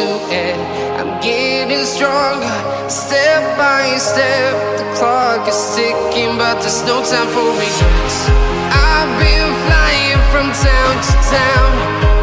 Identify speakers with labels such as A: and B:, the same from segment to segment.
A: silhouette. I'm getting stronger, step by step. The clock is ticking, but there's no time for regrets. I've been flying from town to town.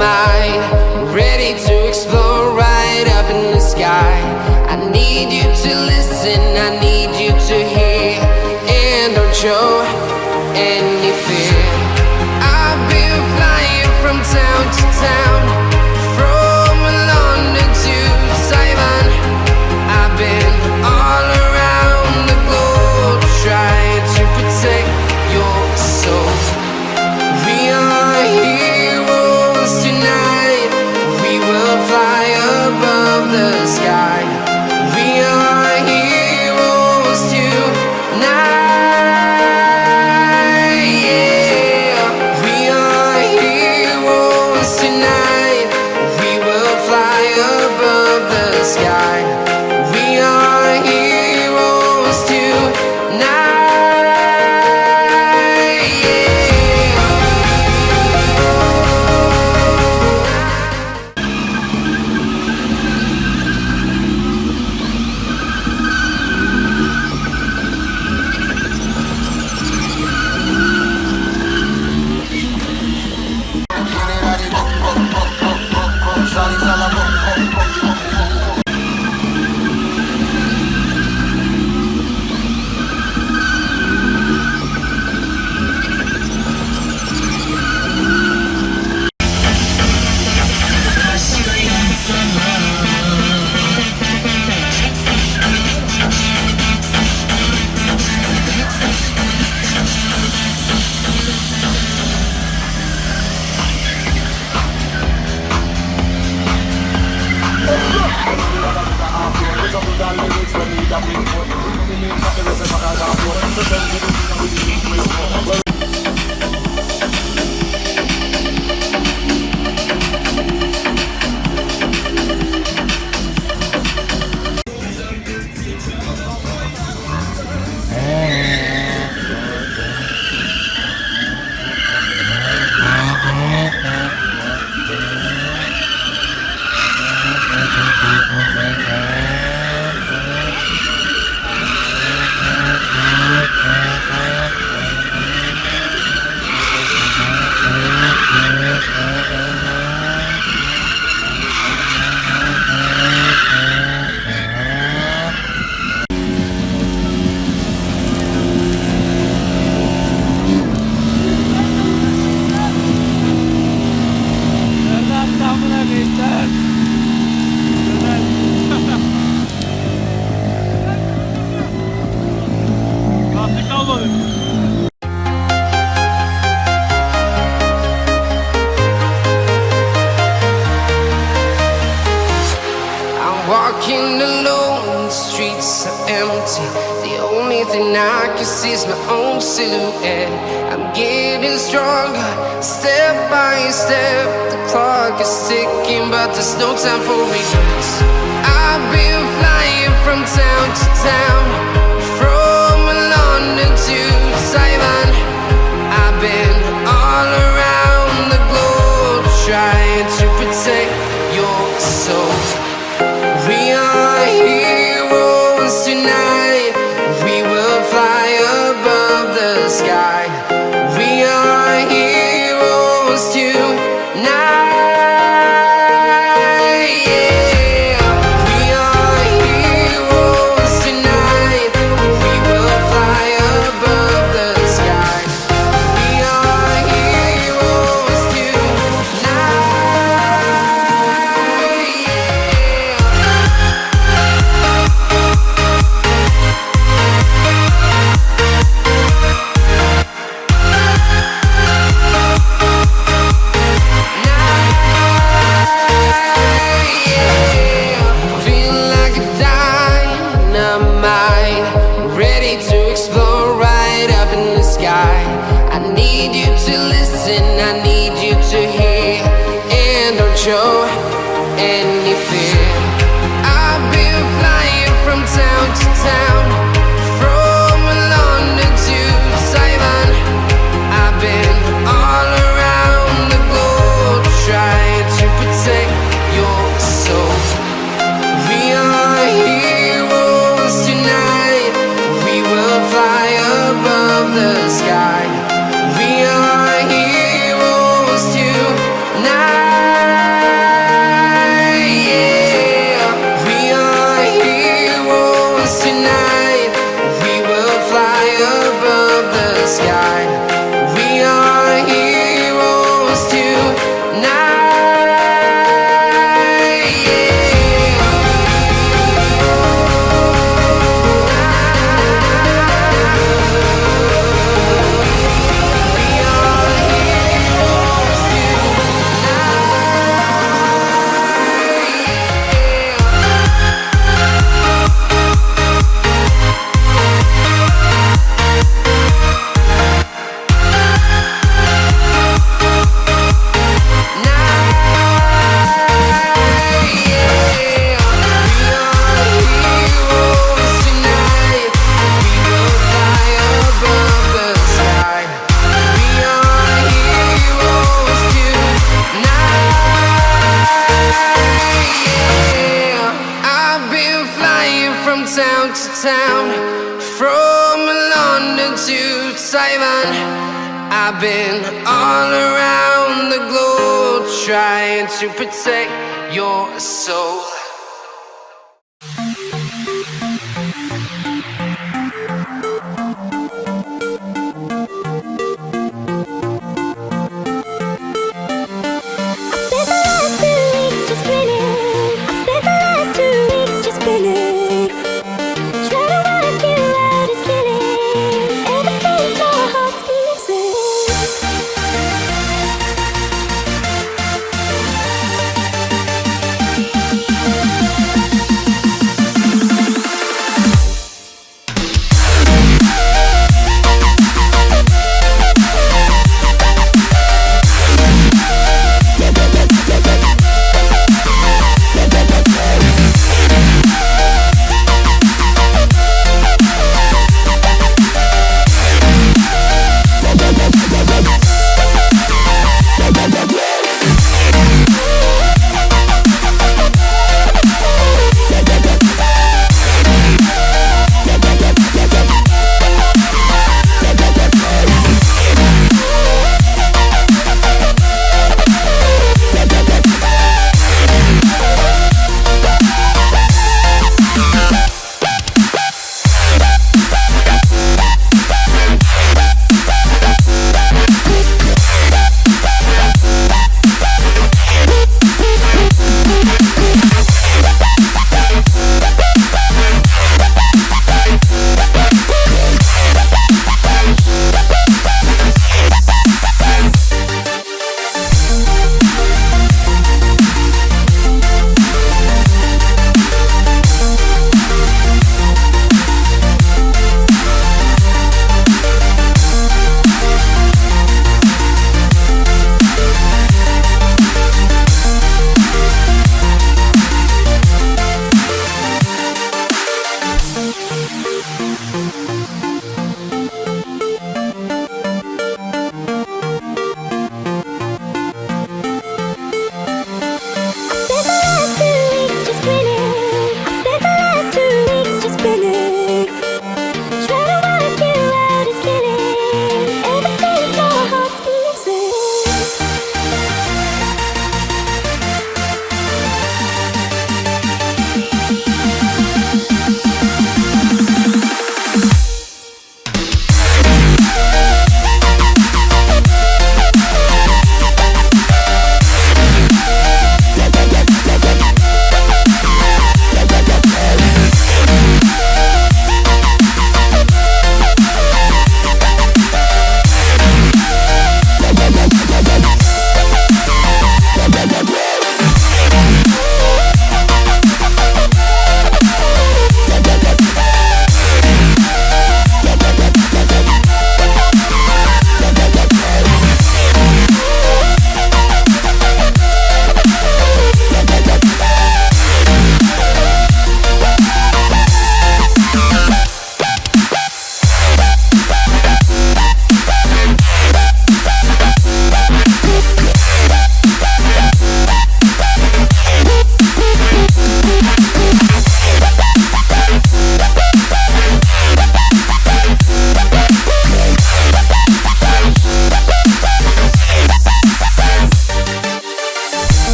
A: mind Ready to explore right up in the sky? I need you to listen, I need you to hear. And don't show any silhouette. I'm getting stronger, step by step. The clock is ticking, but there's no time for regrets. I've been flying from town to town. night Ready to explore right up in the sky. I need you to listen, I need you to hear. And don't show town. From London to Taiwan I've been all around the globe Trying to protect your soul.